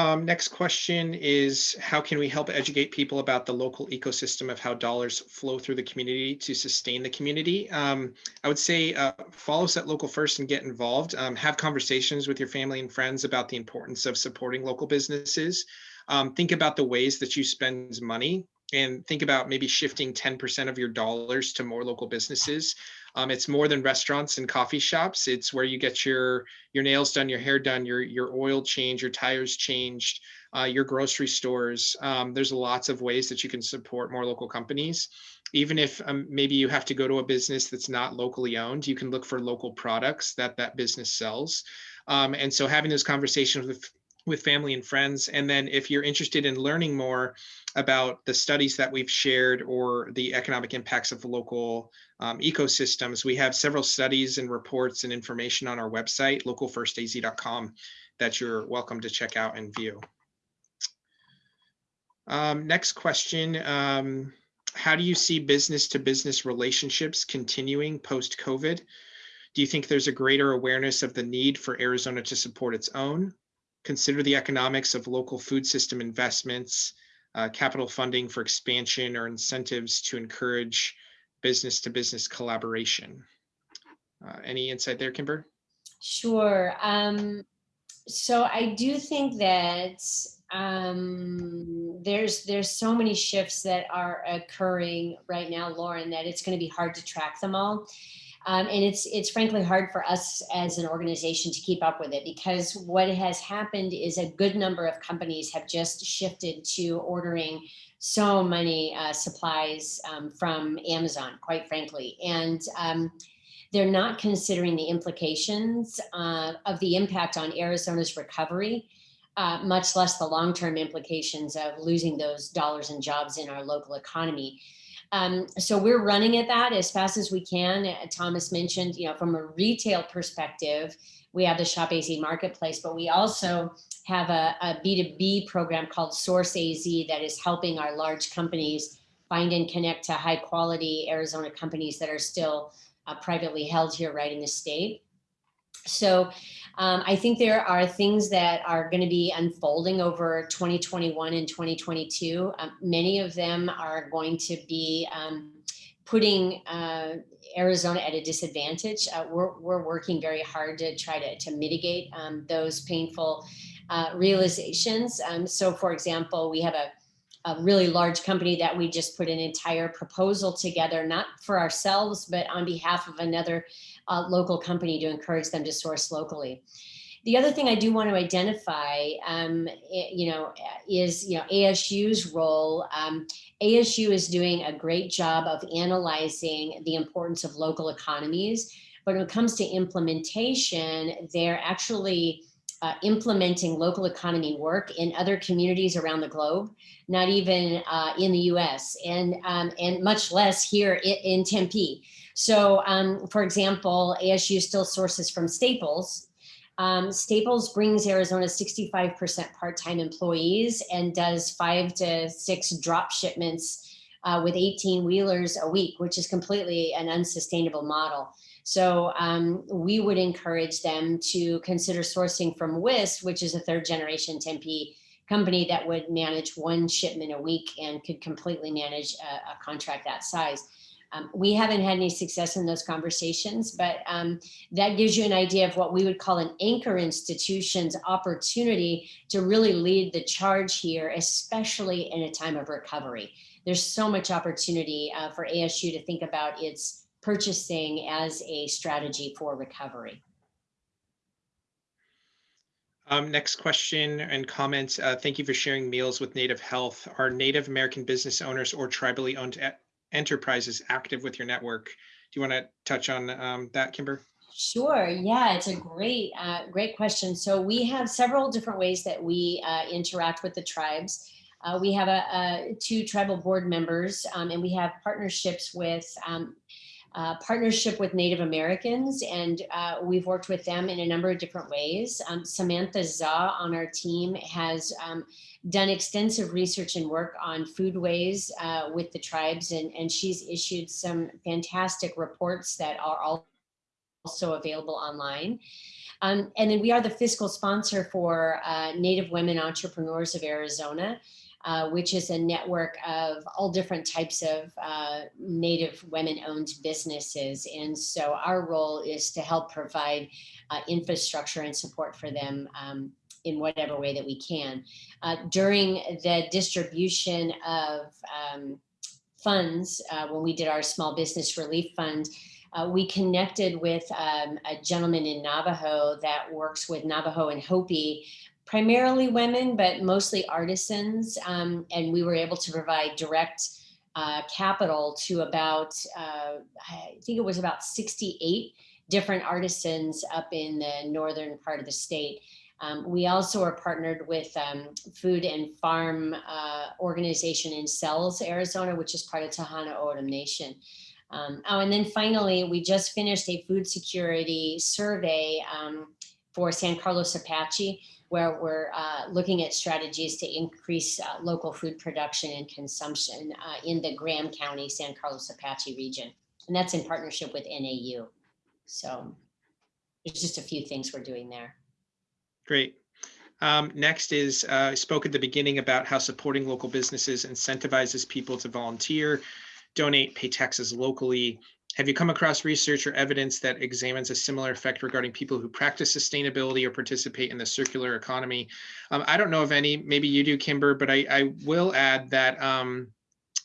Um, next question is how can we help educate people about the local ecosystem of how dollars flow through the community to sustain the community? Um, I would say uh, follow Set Local First and get involved. Um, have conversations with your family and friends about the importance of supporting local businesses. Um, think about the ways that you spend money and think about maybe shifting 10% of your dollars to more local businesses. Um, it's more than restaurants and coffee shops. It's where you get your your nails done, your hair done, your your oil change, your tires changed, uh, your grocery stores. Um, there's lots of ways that you can support more local companies. Even if um, maybe you have to go to a business that's not locally owned, you can look for local products that that business sells. Um, and so having those conversations with with family and friends. And then if you're interested in learning more about the studies that we've shared or the economic impacts of local um, ecosystems, we have several studies and reports and information on our website, localfirstaz.com, that you're welcome to check out and view. Um, next question. Um, how do you see business to business relationships continuing post COVID? Do you think there's a greater awareness of the need for Arizona to support its own consider the economics of local food system investments, uh, capital funding for expansion or incentives to encourage business to business collaboration. Uh, any insight there, Kimber? Sure. Um, so I do think that um, there's there's so many shifts that are occurring right now, Lauren, that it's going to be hard to track them all. Um, and it's it's frankly hard for us as an organization to keep up with it because what has happened is a good number of companies have just shifted to ordering so many uh, supplies um, from Amazon, quite frankly. And um, they're not considering the implications uh, of the impact on Arizona's recovery, uh, much less the long-term implications of losing those dollars and jobs in our local economy. Um, so we're running at that as fast as we can. Uh, Thomas mentioned, you know, from a retail perspective, we have the Shop AZ marketplace, but we also have a a B2B program called Source AZ that is helping our large companies find and connect to high quality Arizona companies that are still uh, privately held here right in the state. So um, I think there are things that are going to be unfolding over 2021 and 2022. Um, many of them are going to be um, putting uh, Arizona at a disadvantage. Uh, we're, we're working very hard to try to, to mitigate um, those painful uh, realizations. Um, so for example, we have a a really large company that we just put an entire proposal together, not for ourselves, but on behalf of another local company to encourage them to source locally. The other thing I do want to identify, um, you know, is you know ASU's role. Um, ASU is doing a great job of analyzing the importance of local economies, but when it comes to implementation, they're actually uh, implementing local economy work in other communities around the globe, not even uh, in the US and, um, and much less here in, in Tempe. So um, for example, ASU still sources from Staples. Um, Staples brings Arizona 65% part-time employees and does five to six drop shipments uh, with 18 wheelers a week, which is completely an unsustainable model. So um, we would encourage them to consider sourcing from WIST, which is a third generation Tempe company that would manage one shipment a week and could completely manage a, a contract that size. Um, we haven't had any success in those conversations, but um, that gives you an idea of what we would call an anchor institution's opportunity to really lead the charge here, especially in a time of recovery. There's so much opportunity uh, for ASU to think about its purchasing as a strategy for recovery. Um, next question and comment. Uh, thank you for sharing meals with Native Health. Are Native American business owners or tribally owned enterprises active with your network? Do you want to touch on um, that, Kimber? Sure. Yeah, it's a great, uh, great question. So we have several different ways that we uh, interact with the tribes. Uh, we have a, a two tribal board members, um, and we have partnerships with um, partnership with Native Americans, and uh, we've worked with them in a number of different ways. Um, Samantha Za on our team has um, done extensive research and work on foodways uh, with the tribes, and, and she's issued some fantastic reports that are also available online. Um, and then we are the fiscal sponsor for uh, Native Women Entrepreneurs of Arizona uh, which is a network of all different types of uh, Native women-owned businesses. And so our role is to help provide uh, infrastructure and support for them um, in whatever way that we can. Uh, during the distribution of um, funds, uh, when we did our small business relief fund, uh, we connected with um, a gentleman in Navajo that works with Navajo and Hopi primarily women, but mostly artisans. Um, and we were able to provide direct uh, capital to about, uh, I think it was about 68 different artisans up in the northern part of the state. Um, we also are partnered with um, Food and Farm uh, Organization in Sells, Arizona, which is part of Tohono O'odham Nation. Um, oh, and then finally, we just finished a food security survey um, for San Carlos Apache where we're uh, looking at strategies to increase uh, local food production and consumption uh, in the Graham County, San Carlos Apache region. And that's in partnership with NAU. So there's just a few things we're doing there. Great. Um, next is uh, I spoke at the beginning about how supporting local businesses incentivizes people to volunteer, donate, pay taxes locally, have you come across research or evidence that examines a similar effect regarding people who practice sustainability or participate in the circular economy? Um, I don't know of any, maybe you do, Kimber, but I, I will add that um,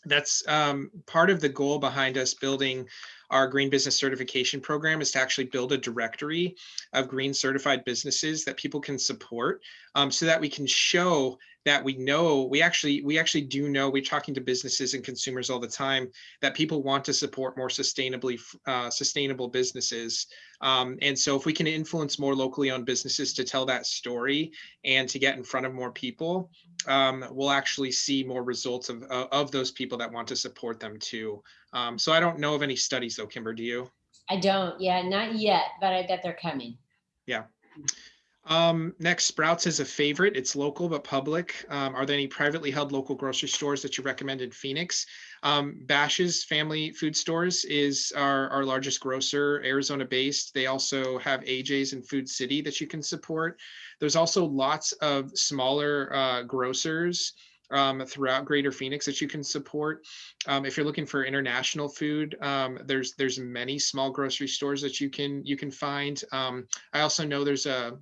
that's um, part of the goal behind us building our green business certification program is to actually build a directory of green certified businesses that people can support um, so that we can show that we know we actually we actually do know we're talking to businesses and consumers all the time that people want to support more sustainably uh, sustainable businesses. Um, and so if we can influence more locally owned businesses to tell that story and to get in front of more people um, we'll actually see more results of, of those people that want to support them too. Um, so i don't know of any studies though kimber do you? I don't yeah not yet but i bet they're coming. Yeah um, next, Sprouts is a favorite. It's local but public. Um, are there any privately held local grocery stores that you recommend in Phoenix? Um, Bashas' Family Food Stores is our, our largest grocer, Arizona based. They also have AJ's and Food City that you can support. There's also lots of smaller uh, grocers um, throughout Greater Phoenix that you can support. Um, if you're looking for international food, um, there's there's many small grocery stores that you can you can find. Um, I also know there's a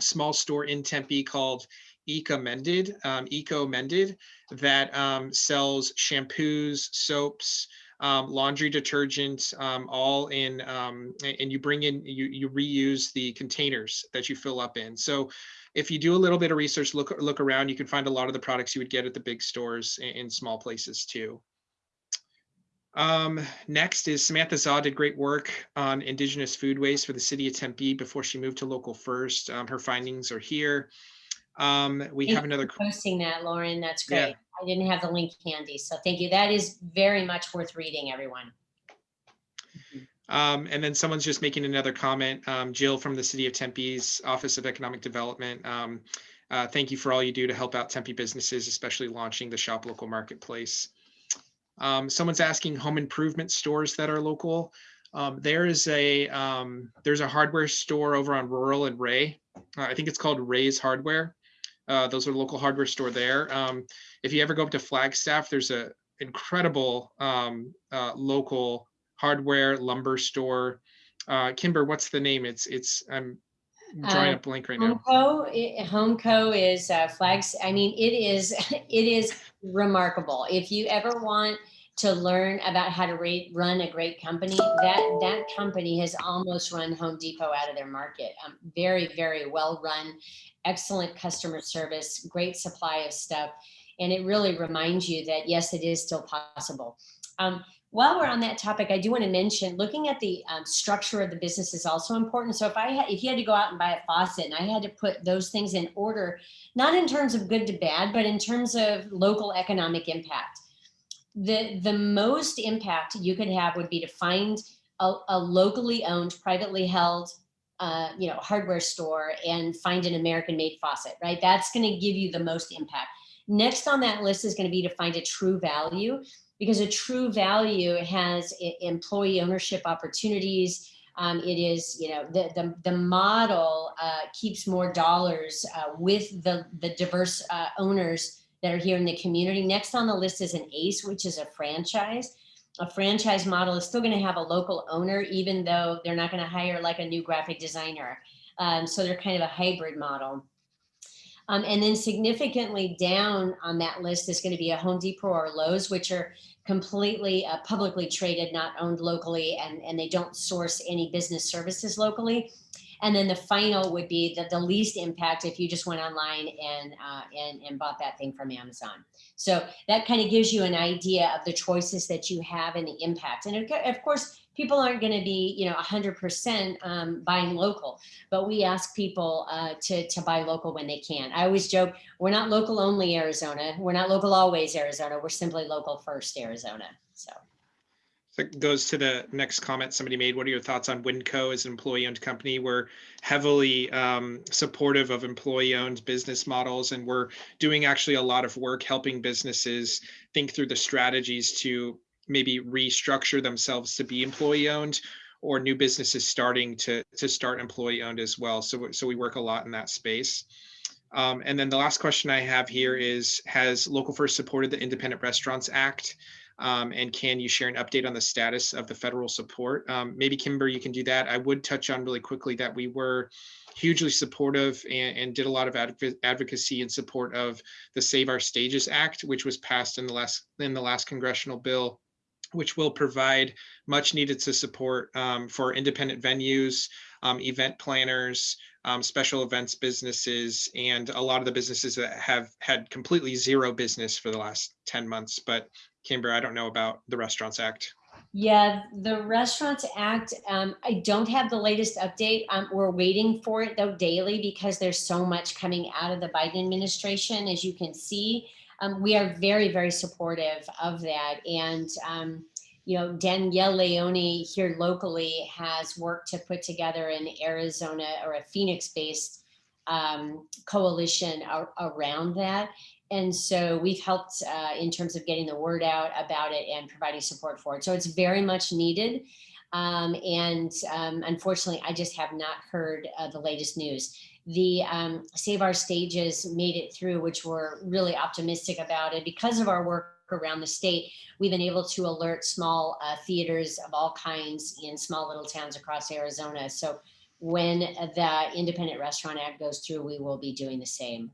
small store in Tempe called Eco Mended, um, Eco Mended, that um, sells shampoos, soaps, um, laundry detergent, um, all in, um, and you bring in, you, you reuse the containers that you fill up in. So if you do a little bit of research, look, look around, you can find a lot of the products you would get at the big stores in, in small places too. Um, next is Samantha Zaw did great work on indigenous food waste for the city of Tempe before she moved to local first. Um, her findings are here. Um, we Thank have another. Posting that, Lauren, that's Yeah. great. I didn't have the link handy, so thank you. That is very much worth reading, everyone. Um, and then someone's just making another comment. Um, Jill from the City of Tempe's Office of Economic Development. Um, uh, thank you for all you do to help out Tempe businesses, especially launching the Shop Local Marketplace. Um, someone's asking home improvement stores that are local. Um, there is a um, there's a hardware store over on Rural and Ray. Uh, I think it's called Ray's Hardware. Uh, those are local hardware store there. Um, if you ever go up to Flagstaff, there's a incredible um, uh, local hardware lumber store. Uh, Kimber, what's the name? It's it's I'm drawing Uh, a blank right now. Homco, Homco is uh, flags. I mean, it is it is remarkable. If you ever want to learn about how to rate, run a great company, that that company has almost run Home Depot out of their market. Um, very very well run, excellent customer service, great supply of stuff, and it really reminds you that yes, it is still possible. Um, while we're on that topic, I do want to mention looking at the um, structure of the business is also important. So if I had, if you had to go out and buy a faucet and I had to put those things in order, not in terms of good to bad, but in terms of local economic impact, the the most impact you could have would be to find a, a locally owned, privately held, uh, you know, hardware store and find an American-made faucet. Right, that's going to give you the most impact. Next on that list is going to be to find a true value because a true value has employee ownership opportunities. Um, it is, you know, the the, the model uh, keeps more dollars uh, with the the diverse uh, owners that are here in the community. Next on the list is an ACE, which is a franchise. A franchise model is still going to have a local owner, even though they're not going to hire like a new graphic designer. Um, so they're kind of a hybrid model. Um, and then significantly down on that list is going to be a Home Depot or Lowe's, which are completely uh, publicly traded, not owned locally, and, and they don't source any business services locally. And then the final would be the, the least impact if you just went online and, uh, and, and bought that thing from Amazon. So that kind of gives you an idea of the choices that you have and the impact. And of of course, people aren't going to be, you know, 100% um, buying local, but we ask people uh, to, to buy local when they can. I always joke, we're not local only Arizona. We're not local always Arizona. We're simply local first Arizona. So. It goes to the next comment somebody made. What are your thoughts on Winco as an employee-owned company? We're heavily um, supportive of employee-owned business models, and we're doing actually a lot of work helping businesses think through the strategies to maybe restructure themselves to be employee-owned, or new businesses starting to to start employee-owned as well. So so we work a lot in that space. Um, and then the last question I have here is: Has Local First supported the Independent Restaurants Act? Um, and can you share an update on the status of the federal support? Um, maybe Kimber, you can do that. I would touch on really quickly that we were hugely supportive and, and did a lot of adv advocacy in support of the Save Our Stages Act, which was passed in the last in the last congressional bill which will provide much needed support um, for independent venues, um, event planners, um, special events businesses, and a lot of the businesses that have had completely zero business for the last 10 months. But Kimber, I don't know about the Restaurants Act. Yeah, the Restaurants Act, um, I don't have the latest update. Um, we're waiting for it though daily because there's so much coming out of the Biden administration, as you can see. Um, we are very, very supportive of that. And, um, you know, Danielle Leoni here locally has worked to put together an Arizona or a Phoenix based um, coalition ar- around that. And so we've helped uh, in terms of getting the word out about it and providing support for it. So it's very much needed. Um, and um, unfortunately, I just have not heard uh, the latest news. The um, Save Our Stages made it through, which we're really optimistic about it. Because of our work around the state, we've been able to alert small uh, theaters of all kinds in small little towns across Arizona. So when the Independent Restaurant Act goes through, we will be doing the same.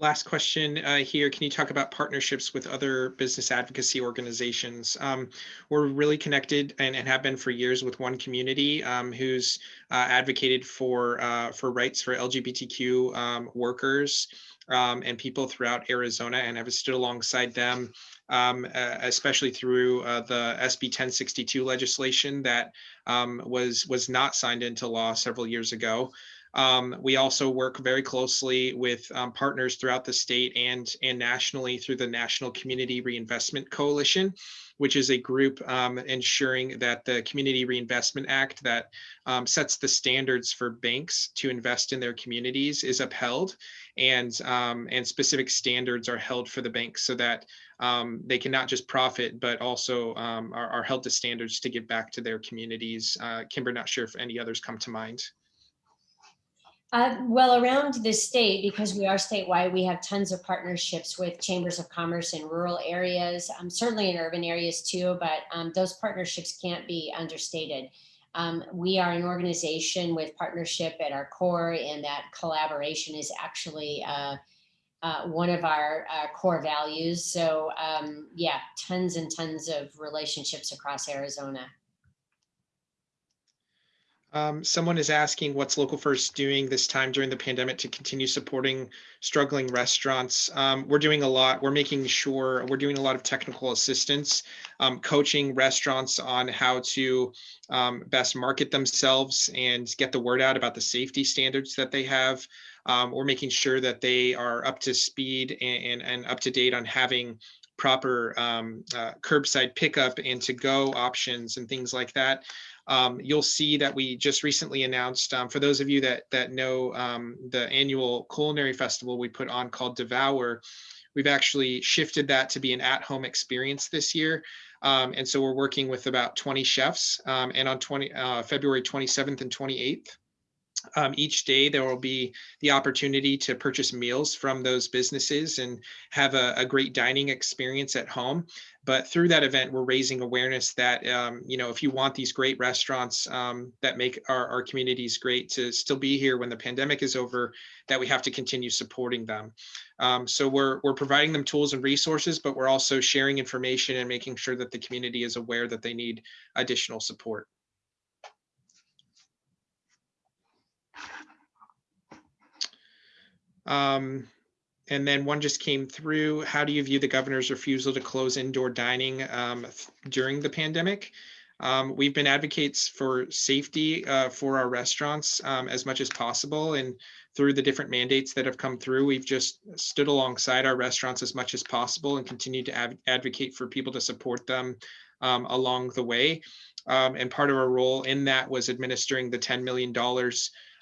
Last question uh, here. Can you talk about partnerships with other business advocacy organizations? Um, we're really connected and, and, have been for years with one community um, who's uh, advocated for uh, for rights for LGBTQ um, workers um, and people throughout Arizona and have stood alongside them, um, especially through uh, the SB 1062 legislation that um, was was not signed into law several years ago. Um, we also work very closely with um, partners throughout the state and, and nationally through the National Community Reinvestment Coalition, which is a group um, ensuring that the Community Reinvestment Act that um, sets the standards for banks to invest in their communities is upheld and, um, and specific standards are held for the banks so that um, they can not just profit, but also are, are, held to standards to give back to their communities. Uh, Kimber, not sure if any others come to mind. Uh, well, around the state, because we are statewide, we have tons of partnerships with chambers of commerce in rural areas, um, certainly in urban areas too, but um, those partnerships can't be understated. Um, we are an organization with partnership at our core, and that collaboration is actually uh, uh, one of our uh, core values. So, um, yeah, tons and tons of relationships across Arizona. Um, someone is asking what's Local First doing this time during the pandemic to continue supporting struggling restaurants. Um, we're doing a lot. We're making sure we're doing a lot of technical assistance, um, coaching restaurants on how to um, best market themselves and get the word out about the safety standards that they have. Um, we're making sure that they are up to speed and, and, and up to date on having proper um, uh, curbside pickup and to go options and things like that. Um, you'll see that we just recently announced, um, for those of you that, that know um, the annual culinary festival we put on called Devour, we've actually shifted that to be an at-home experience this year. Um, and so we're working with about 20 chefs um, and on 20, uh, February 27th and 28th, um, each day there will be the opportunity to purchase meals from those businesses and have a, a great dining experience at home. But through that event, we're raising awareness that, um, you know, if you want these great restaurants um, that make our, our communities great to still be here when the pandemic is over, that we have to continue supporting them. Um, so we're, we're providing them tools and resources, but we're also sharing information and making sure that the community is aware that they need additional support. Um, and then one just came through. How do you view the governor's refusal to close indoor dining um, during the pandemic? Um, we've been advocates for safety uh, for our restaurants um, as much as possible. And through the different mandates that have come through, we've just stood alongside our restaurants as much as possible and continue to adv advocate for people to support them um, along the way. Um, and part of our role in that was administering the $10 million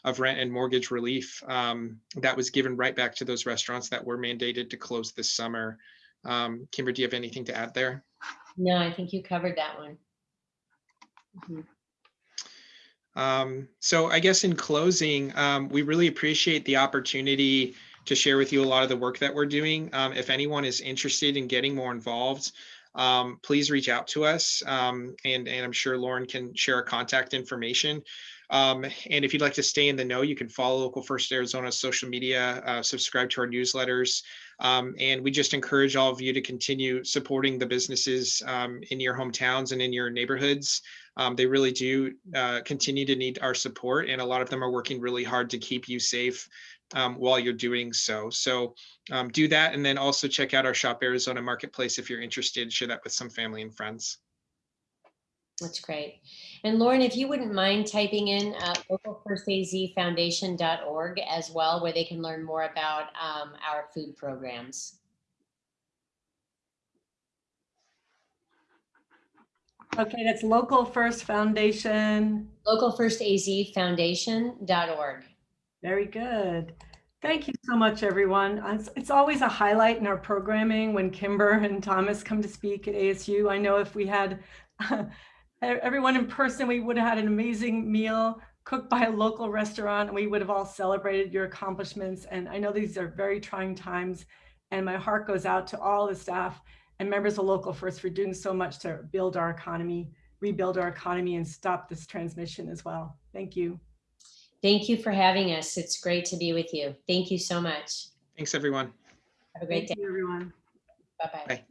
of rent and mortgage relief um, that was given right back to those restaurants that were mandated to close this summer. Um, Kimber, do you have anything to add there? No, I think you covered that one. Mhm. Um, so I guess in closing, um, we really appreciate the opportunity to share with you a lot of the work that we're doing. Um, if anyone is interested in getting more involved, um, please reach out to us. Um, and, and I'm sure Lauren can share our contact information. Um, and if you'd like to stay in the know, you can follow Local First Arizona's social media, uh, subscribe to our newsletters. Um, and we just encourage all of you to continue supporting the businesses um, in your hometowns and in your neighborhoods. Um, they really do uh, continue to need our support, and a lot of them are working really hard to keep you safe um, while you're doing so. So um, do that, and then also check out our Shop Arizona Marketplace if you're interested. Share that with some family and friends. That's great. And Lauren, if you wouldn't mind typing in uh, localfirstazfoundation.org as well, where they can learn more about um, our food programs. Okay, that's Local First Foundation. Localfirstazfoundation.org. Very good. Thank you so much, everyone. It's, it's always a highlight in our programming when Kimber and Thomas come to speak at ASU. I know if we had everyone in person, we would have had an amazing meal cooked by a local restaurant and we would have all celebrated your accomplishments. And I know these are very trying times and my heart goes out to all the staff and members of Local First for doing so much to build our economy, rebuild our economy and stop this transmission as well. Thank you. Thank you for having us. It's great to be with you. Thank you so much. Thanks, everyone. Have a great Thank day. you, everyone. Bye-bye. Bye.